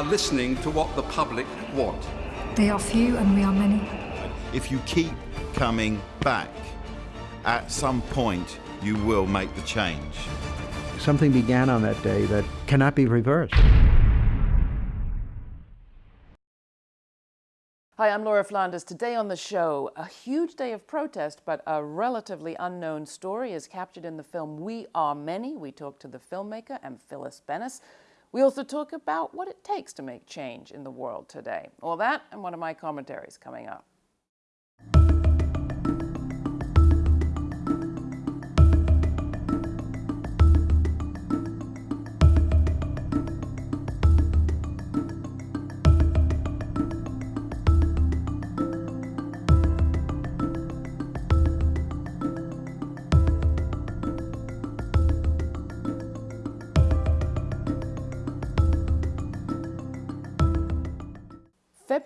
are listening to what the public want. They are few and we are many. If you keep coming back, at some point you will make the change. Something began on that day that cannot be reversed. Hi, I'm Laura Flanders. Today on the show, a huge day of protest, but a relatively unknown story is captured in the film We Are Many. We talk to the filmmaker and Phyllis Bennis. We also talk about what it takes to make change in the world today. All that and one of my commentaries coming up.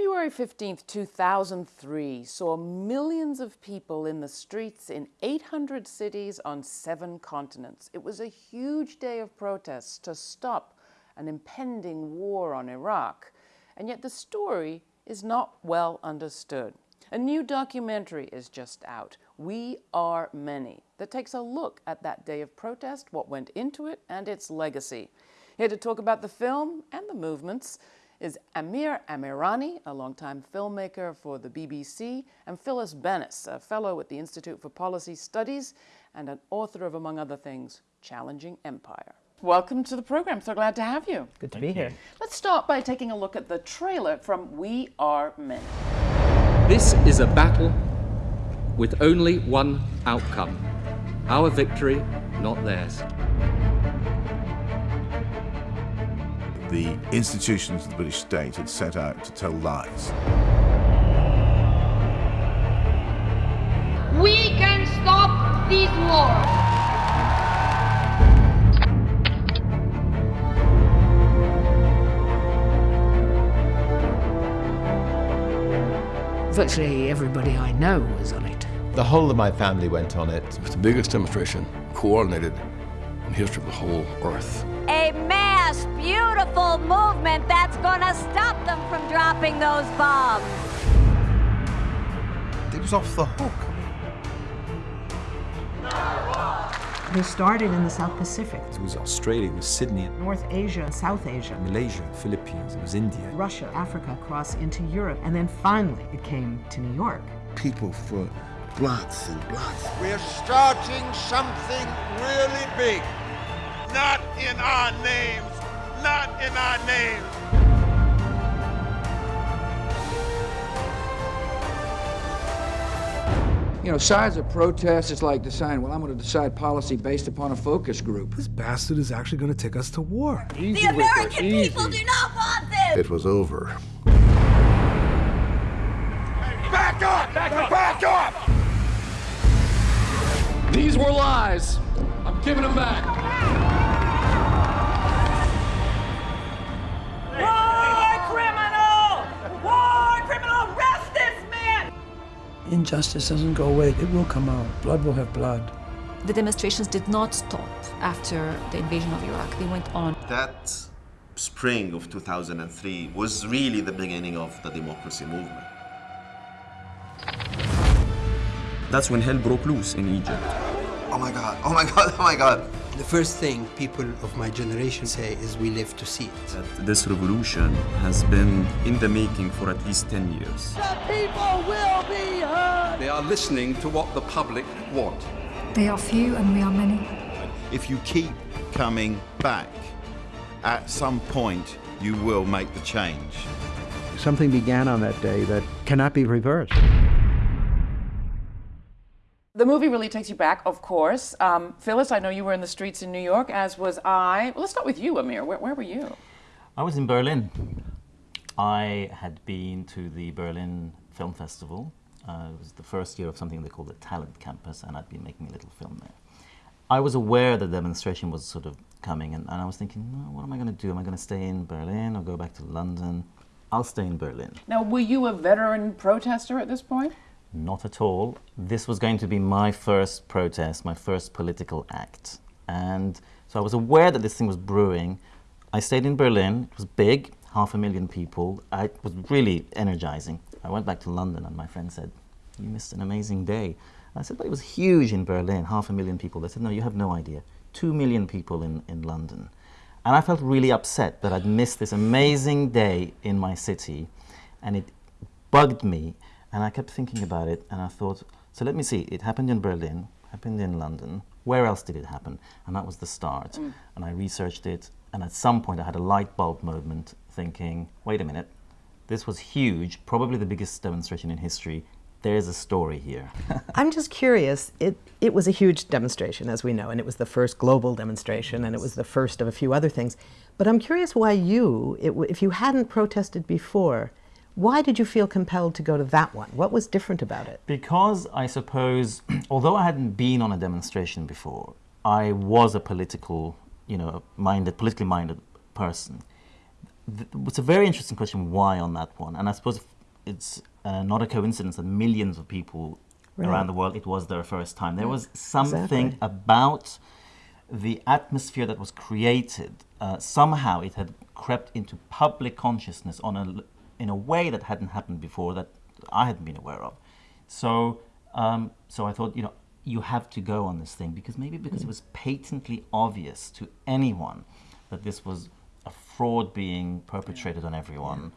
February 15th, 2003 saw millions of people in the streets in 800 cities on seven continents. It was a huge day of protests to stop an impending war on Iraq. And yet the story is not well understood. A new documentary is just out, We Are Many, that takes a look at that day of protest, what went into it, and its legacy. Here to talk about the film and the movements is Amir Amirani, a longtime filmmaker for the BBC, and Phyllis Bennis, a fellow at the Institute for Policy Studies and an author of, among other things, Challenging Empire. Welcome to the program. So glad to have you. Good to be here. Let's start by taking a look at the trailer from We Are Many. This is a battle with only one outcome our victory, not theirs. The institutions of the British state had set out to tell lies. We can stop this war. Virtually everybody I know was on it. The whole of my family went on it. It was the biggest demonstration coordinated in the history of the whole earth. A mass, beautiful movement that's gonna stop them from dropping those bombs. It was off the hook. They started in the South Pacific. It was Australia, it was Sydney. North Asia, South Asia. Malaysia, Philippines, it was India. Russia, Africa, across into Europe, and then finally it came to New York. People for bloods and bloods. We're starting something really big. Not in our names, not in our names. You know, sides of protest is like deciding, well, I'm going to decide policy based upon a focus group. This bastard is actually going to take us to war. Easy the American people do not want this! It was over. Back up! Back up! Back up! These were lies. I'm giving them back. Injustice doesn't go away. It will come out. Blood will have blood. The demonstrations did not stop after the invasion of Iraq. They went on. That spring of 2003 was really the beginning of the democracy movement. That's when hell broke loose in Egypt. Oh my God, oh my God, oh my God. The first thing people of my generation say is we live to see it. That this revolution has been in the making for at least 10 years. The people will be heard! They are listening to what the public want. They are few and we are many. If you keep coming back, at some point you will make the change. Something began on that day that cannot be reversed. The movie really takes you back, of course. Um, Phyllis, I know you were in the streets in New York, as was I. Well, let's start with you, Amir. Where, where were you? I was in Berlin. I had been to the Berlin Film Festival. Uh, it was the first year of something they call the Talent Campus, and I'd been making a little film there. I was aware the demonstration was sort of coming, and, and I was thinking, what am I going to do? Am I going to stay in Berlin or go back to London? I'll stay in Berlin. Now, were you a veteran protester at this point? Not at all. This was going to be my first protest, my first political act. And so I was aware that this thing was brewing. I stayed in Berlin. It was big, half a million people. I, it was really energizing. I went back to London and my friend said, you missed an amazing day. I said, but it was huge in Berlin, half a million people. They said, no, you have no idea. Two million people in, in London. And I felt really upset that I'd missed this amazing day in my city. And it bugged me. And I kept thinking about it. And I thought, so let me see. It happened in Berlin, happened in London. Where else did it happen? And that was the start. Mm. And I researched it. And at some point, I had a light bulb moment thinking, wait a minute, this was huge, probably the biggest demonstration in history. There's a story here. I'm just curious. It, it was a huge demonstration, as we know, and it was the first global demonstration, and it was the first of a few other things. But I'm curious why you, it, if you hadn't protested before, why did you feel compelled to go to that one? What was different about it? Because I suppose, although I hadn't been on a demonstration before, I was a political, you know, minded, politically minded person. It's a very interesting question why on that one, and I suppose it's uh, not a coincidence that millions of people right. around the world it was their first time. There was something exactly. about the atmosphere that was created. Uh, somehow it had crept into public consciousness on a in a way that hadn't happened before that I hadn't been aware of. So um, so I thought you know you have to go on this thing because maybe because mm. it was patently obvious to anyone that this was a fraud being perpetrated yeah. on everyone.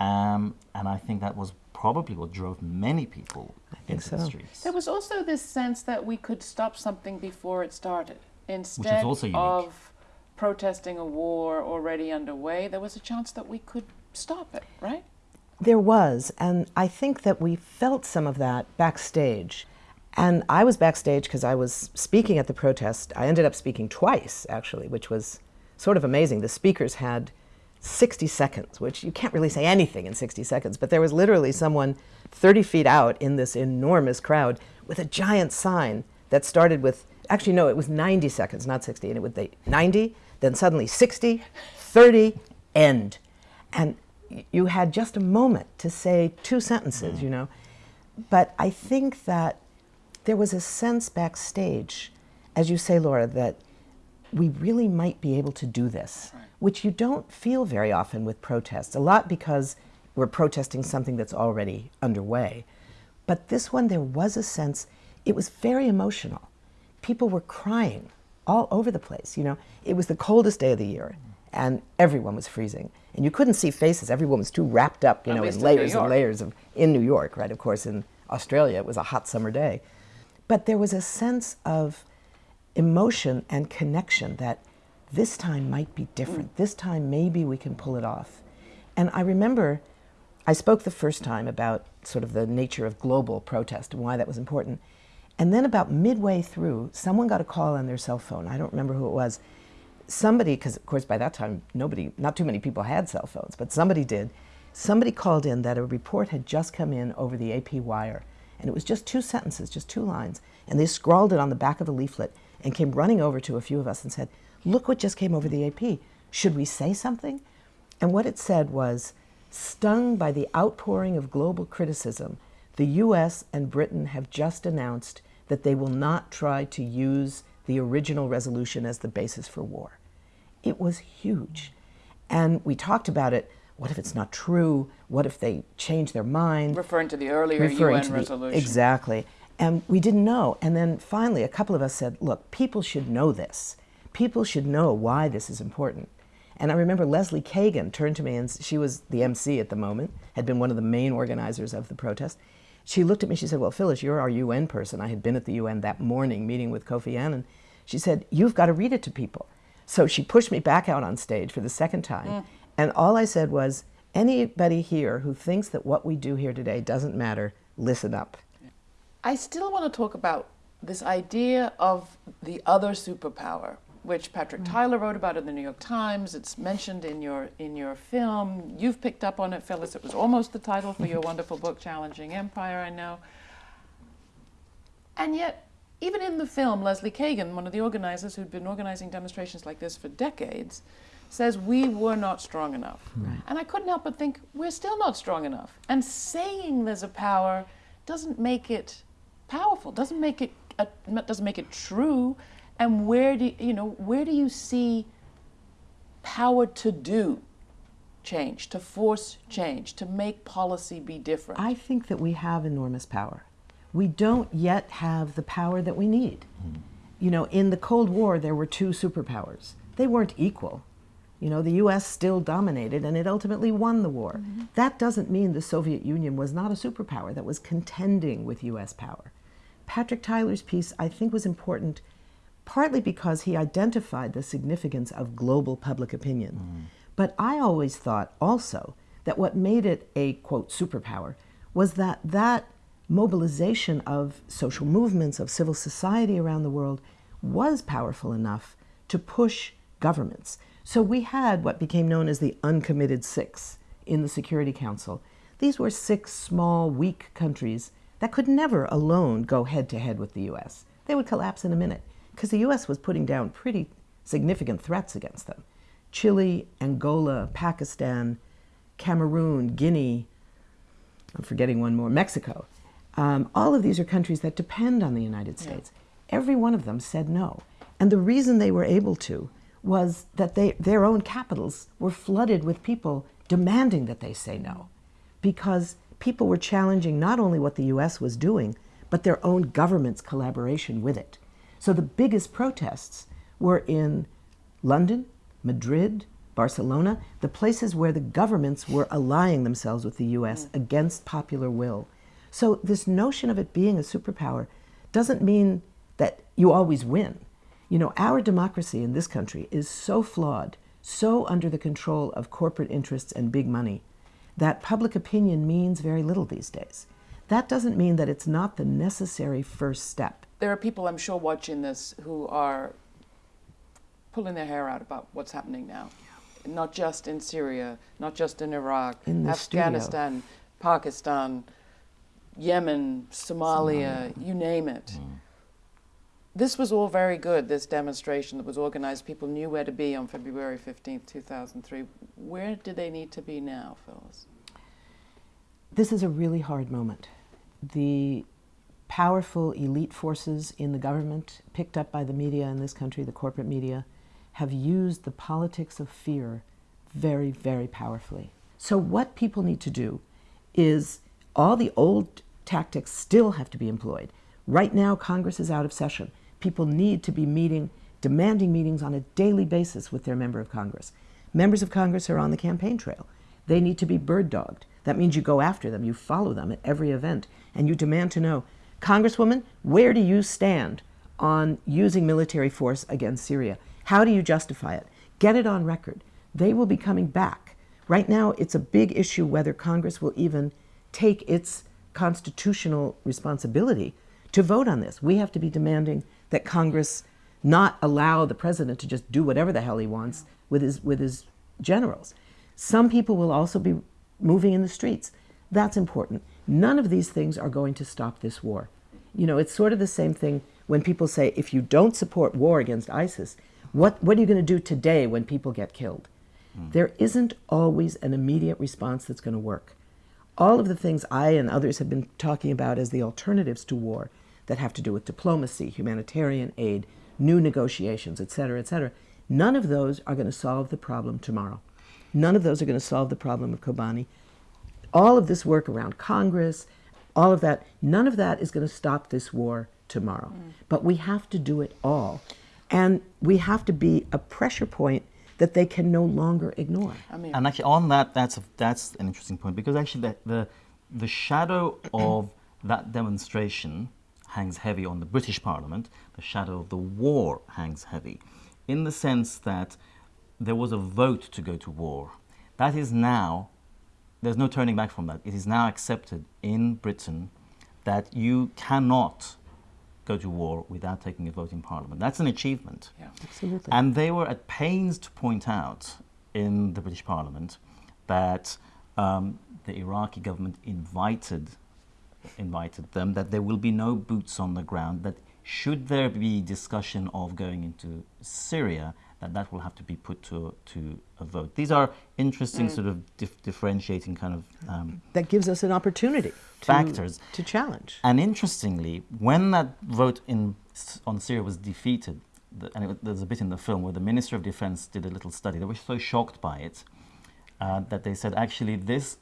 Yeah. Um, and I think that was probably what drove many people into so. the streets. There was also this sense that we could stop something before it started. Instead of protesting a war already underway, there was a chance that we could stop it, right? There was, and I think that we felt some of that backstage. And I was backstage because I was speaking at the protest. I ended up speaking twice, actually, which was sort of amazing. The speakers had 60 seconds, which you can't really say anything in 60 seconds, but there was literally someone 30 feet out in this enormous crowd with a giant sign that started with, actually, no, it was 90 seconds, not 60, and it would be 90, then suddenly 60, 30, end. And you had just a moment to say two sentences, mm. you know. But I think that there was a sense backstage, as you say, Laura, that we really might be able to do this, right. which you don't feel very often with protests, a lot because we're protesting something that's already underway. But this one, there was a sense, it was very emotional. People were crying all over the place, you know. It was the coldest day of the year, mm. And everyone was freezing. And you couldn't see faces, everyone was too wrapped up, you At know, in layers and layers of, in New York, right? Of course, in Australia, it was a hot summer day. But there was a sense of emotion and connection that this time might be different. Mm. This time maybe we can pull it off. And I remember I spoke the first time about sort of the nature of global protest and why that was important. And then about midway through, someone got a call on their cell phone. I don't remember who it was. Somebody, because of course by that time nobody, not too many people had cell phones, but somebody did. Somebody called in that a report had just come in over the AP wire. And it was just two sentences, just two lines. And they scrawled it on the back of a leaflet and came running over to a few of us and said, Look what just came over the AP. Should we say something? And what it said was, Stung by the outpouring of global criticism, the US and Britain have just announced that they will not try to use the original resolution as the basis for war. It was huge. And we talked about it. What if it's not true? What if they change their mind? Referring to the earlier Referring UN resolution. The, exactly. And we didn't know. And then finally, a couple of us said, look, people should know this. People should know why this is important. And I remember Leslie Cagan turned to me, and she was the MC at the moment, had been one of the main organizers of the protest. She looked at me, she said, Well, Phyllis, you're our UN person. I had been at the UN that morning meeting with Kofi Annan. She said, You've got to read it to people. So she pushed me back out on stage for the second time. Mm. And all I said was, Anybody here who thinks that what we do here today doesn't matter, listen up. I still want to talk about this idea of the other superpower, which Patrick mm. Tyler wrote about in the New York Times. It's mentioned in your in your film. You've picked up on it, Phyllis. It was almost the title for your wonderful book, Challenging Empire. I know. And yet, even in the film, Leslie Cagan, one of the organizers who'd been organizing demonstrations like this for decades, says we were not strong enough. Right. And I couldn't help but think we're still not strong enough. And saying there's a power doesn't make it powerful. Doesn't make it uh, doesn't make it true. And where do you know where do you see power to do change, to force change, to make policy be different? I think that we have enormous power. We don't yet have the power that we need. Mm. You know, in the Cold War, there were two superpowers. They weren't equal. You know, the US still dominated and it ultimately won the war. Mm -hmm. That doesn't mean the Soviet Union was not a superpower that was contending with US power. Patrick Tyler's piece, I think, was important partly because he identified the significance of global public opinion. Mm. But I always thought also that what made it a, quote, superpower was that that mobilization of social movements, of civil society around the world, was powerful enough to push governments. So we had what became known as the uncommitted six in the Security Council. These were six small, weak countries that could never alone go head to head with the US. They would collapse in a minute because the US was putting down pretty significant threats against them. Chile, Angola, Pakistan, Cameroon, Guinea, I'm forgetting one more, Mexico. Um, all of these are countries that depend on the United States. Yeah. Every one of them said no. And the reason they were able to was that they, their own capitals were flooded with people demanding that they say no. Because people were challenging not only what the US was doing, but their own government's collaboration with it. So the biggest protests were in London, Madrid, Barcelona, the places where the governments were allying themselves with the US mm. against popular will. So this notion of it being a superpower doesn't mean that you always win. You know, our democracy in this country is so flawed, so under the control of corporate interests and big money, that public opinion means very little these days. That doesn't mean that it's not the necessary first step. There are people, I'm sure, watching this who are pulling their hair out about what's happening now. Yeah. Not just in Syria, not just in Iraq, in Afghanistan, studio. Pakistan, Yemen, Somalia, Somalia, you name it. Mm. This was all very good, this demonstration that was organized. People knew where to be on February 15th, 2003. Where do they need to be now, Phyllis? This is a really hard moment. The powerful elite forces in the government, picked up by the media in this country, the corporate media, have used the politics of fear very, very powerfully. So what people need to do is all the old tactics still have to be employed. Right now, Congress is out of session people need to be meeting, demanding meetings on a daily basis with their member of Congress. Members of Congress are on the campaign trail. They need to be bird dogged. That means you go after them, you follow them at every event, and you demand to know, Congresswoman, where do you stand on using military force against Syria? How do you justify it? Get it on record. They will be coming back. Right now, it's a big issue whether Congress will even take its constitutional responsibility to vote on this. We have to be demanding that Congress not allow the president to just do whatever the hell he wants with his, with his generals. Some people will also be moving in the streets. That's important. None of these things are going to stop this war. You know, it's sort of the same thing when people say, if you don't support war against ISIS, what, what are you going to do today when people get killed? Mm. There isn't always an immediate response that's going to work. All of the things I and others have been talking about as the alternatives to war that have to do with diplomacy, humanitarian aid, new negotiations, et cetera, et cetera. None of those are going to solve the problem tomorrow. None of those are going to solve the problem of Kobani. All of this work around Congress, all of that, none of that is going to stop this war tomorrow. Mm. But we have to do it all. And we have to be a pressure point that they can no longer ignore. I mean, and actually on that, that's, a, that's an interesting point because actually the, the, the shadow of that demonstration hangs heavy on the British Parliament, the shadow of the war hangs heavy, in the sense that there was a vote to go to war. That is now, there's no turning back from that. It is now accepted in Britain that you cannot go to war without taking a vote in Parliament. That's an achievement. Yeah, absolutely. And they were at pains to point out in the British Parliament that um, the Iraqi government invited invited them that there will be no boots on the ground, that should there be discussion of going into Syria, that that will have to be put to, to a vote. These are interesting mm. sort of dif differentiating kind of... Um, that gives us an opportunity to, factors. to challenge. And interestingly, when that vote in, on Syria was defeated, the, and it, there's a bit in the film where the Minister of Defense did a little study, they were so shocked by it, uh, that they said actually this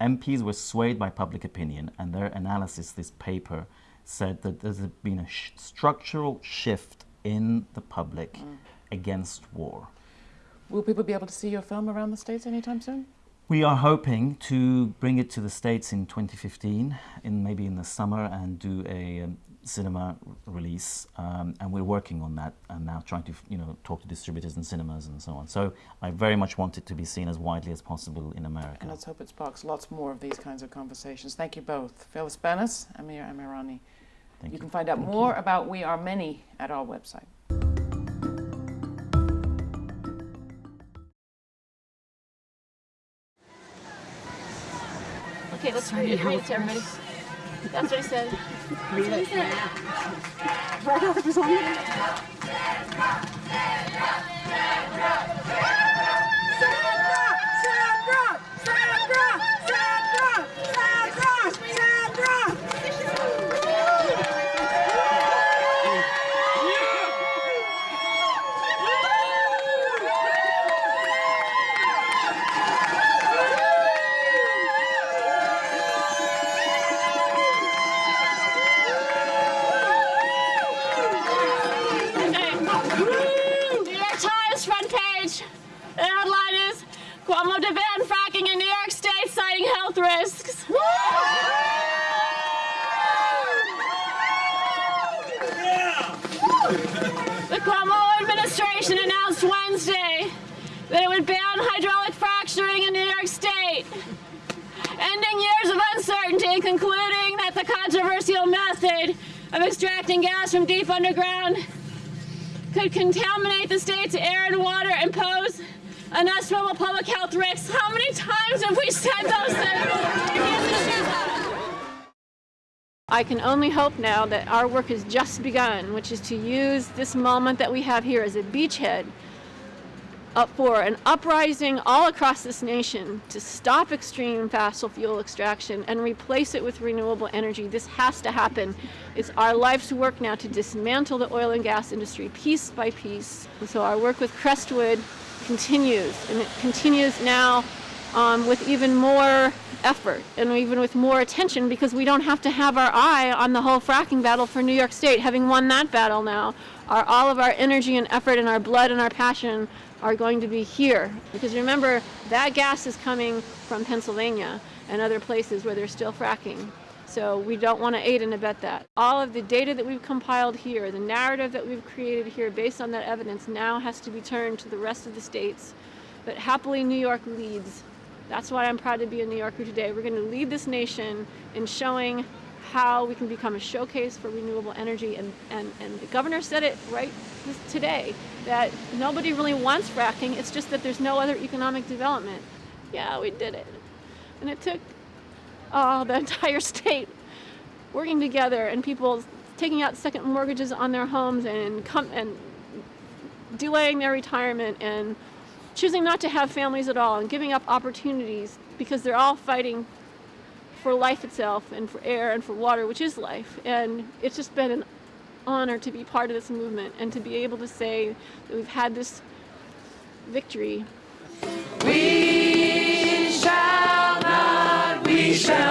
MPs were swayed by public opinion, and their analysis, this paper, said that there's been a sh structural shift in the public mm. Against war. Will people be able to see your film around the States anytime soon? We are hoping to bring it to the States in 2015, in maybe in the summer, and do a um, cinema release. Um, and we're working on that and now trying to, you know, talk to distributors and cinemas and so on. So I very much want it to be seen as widely as possible in America. And let's hope it sparks lots more of these kinds of conversations. Thank you both, Phyllis Bennis, Amir Amirani. Thank you, you can find out Thank more you. about We Are Many at our website. Let's read it. Read it to everybody. That's what he said. Read it. Right off the song. Extracting gas from deep underground could contaminate the state's air and water and pose unestimable public health risks. How many times have we said those things? I can only hope now that our work has just begun, which is to use this moment that we have here as a beachhead up for an uprising all across this nation to stop extreme fossil fuel extraction and replace it with renewable energy. This has to happen. It's our life's work now to dismantle the oil and gas industry piece by piece. And so our work with Crestwood continues, and it continues now um, with even more effort and even with more attention because we don't have to have our eye on the whole fracking battle for New York State. Having won that battle now, our, all of our energy and effort and our blood and our passion are going to be here. Because remember, that gas is coming from Pennsylvania and other places where they're still fracking. So we don't want to aid and abet that. All of the data that we've compiled here, the narrative that we've created here based on that evidence now has to be turned to the rest of the states. But happily, New York leads. That's why I'm proud to be a New Yorker today. We're going to lead this nation in showing how we can become a showcase for renewable energy. And, and, and the governor said it right today that nobody really wants fracking. It's just that there's no other economic development. Yeah, we did it. And it took oh, the entire state working together and people taking out second mortgages on their homes and come and delaying their retirement and choosing not to have families at all and giving up opportunities because they're all fighting for life itself and for air and for water, which is life. And it's just been an honor to be part of this movement and to be able to say that we've had this victory. We shall not, we shall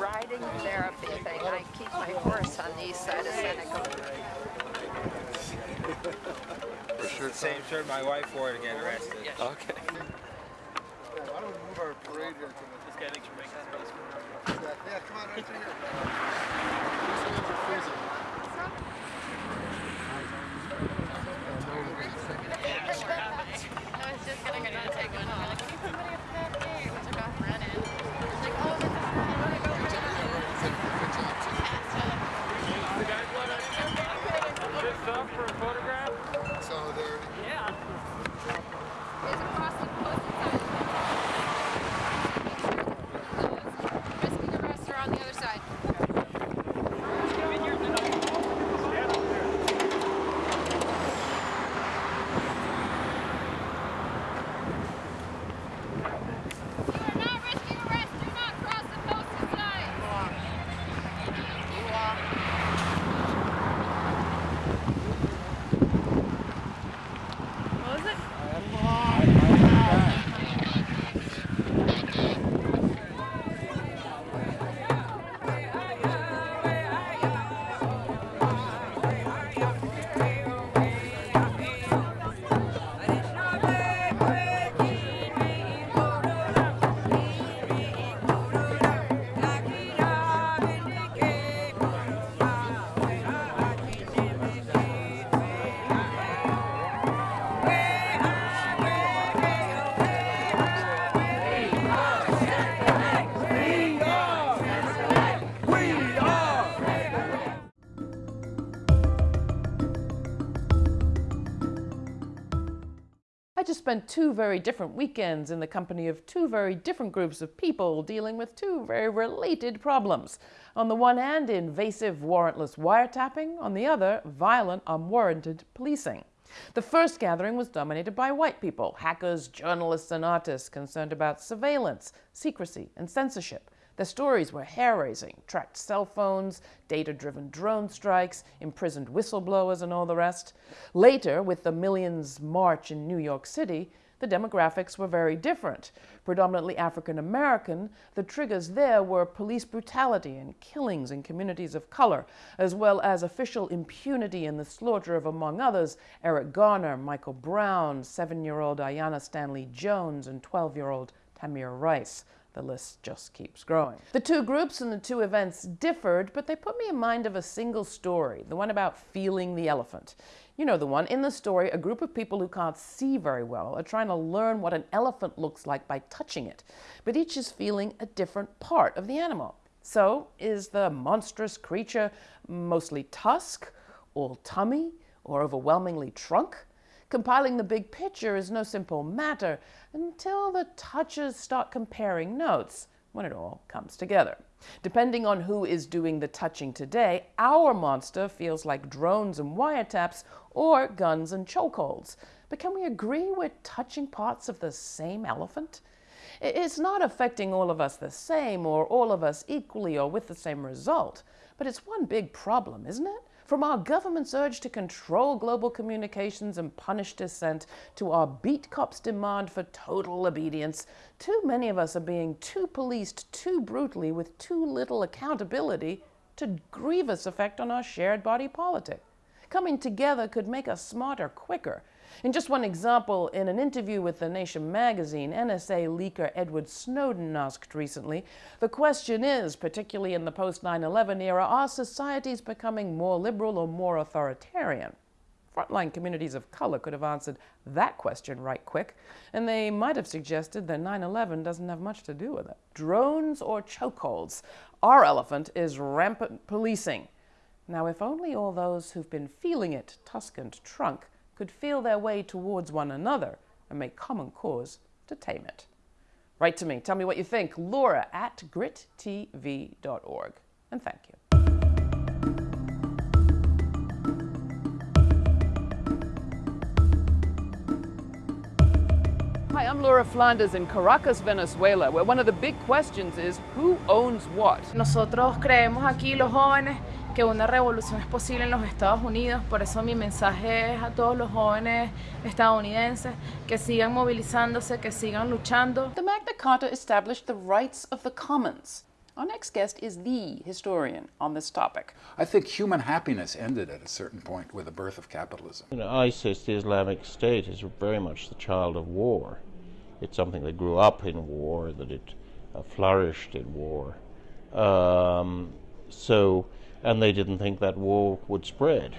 riding therapy thing. I keep my horse on the east side of Seneca. For sure. Same shirt my wife wore to get arrested. Okay. Why don't we move our parade here to This guy thinks you're making space for Yeah, come on, right here. I was just gonna go take one. They're spent two very different weekends in the company of two very different groups of people dealing with two very related problems. On the one hand, invasive warrantless wiretapping, on the other, violent unwarranted policing. The first gathering was dominated by white people, hackers, journalists, and artists concerned about surveillance, secrecy, and censorship. Their stories were hair raising tracked cell phones, data driven drone strikes, imprisoned whistleblowers, and all the rest. Later, with the Millions March in New York City, the demographics were very different. Predominantly African American, the triggers there were police brutality and killings in communities of color, as well as official impunity in the slaughter of, among others, Eric Garner, Michael Brown, seven year old Aiyana Stanley Jones, and 12 year old Tamir Rice. The list just keeps growing. The two groups and the two events differed, but they put me in mind of a single story, the one about feeling the elephant. You know the one. In the story, a group of people who can't see very well are trying to learn what an elephant looks like by touching it, but each is feeling a different part of the animal. So, is the monstrous creature mostly tusk, all tummy, or overwhelmingly trunk? Compiling the big picture is no simple matter until the touches start comparing notes when it all comes together. Depending on who is doing the touching today, our monster feels like drones and wiretaps or guns and chokeholds. But can we agree we're touching parts of the same elephant? It's not affecting all of us the same or all of us equally or with the same result, but it's one big problem, isn't it? From our government's urge to control global communications and punish dissent to our beat cops' demand for total obedience, too many of us are being too policed too brutally with too little accountability to grievous effect on our shared body politic. Coming together could make us smarter quicker. In just one example, in an interview with The Nation magazine, NSA leaker Edward Snowden asked recently The question is, particularly in the post 9 11 era, are societies becoming more liberal or more authoritarian? Frontline communities of color could have answered that question right quick, and they might have suggested that 9 11 doesn't have much to do with it. Drones or chokeholds? Our elephant is rampant policing. Now, if only all those who've been feeling it, tusk and trunk, could feel their way towards one another and make common cause to tame it. Write to me. Tell me what you think. Laura at grittv.org. And thank you. Hi, I'm Laura Flanders in Caracas, Venezuela, where one of the big questions is who owns what? Nosotros creemos aquí los jóvenes que una revolución es posible en los Estados Unidos, por eso mi mensaje es a todos los jóvenes estadounidenses que sigan movilizándose, que sigan luchando. The Magna Carta established the rights of the commons. Our next guest is the historian on this topic. I think human happiness ended at a certain point with the birth of capitalism. You know, ISIS, the Islamic State, is very much the child of war. It's something that grew up in war, that it uh, flourished in war. Um, so, and they didn't think that war would spread.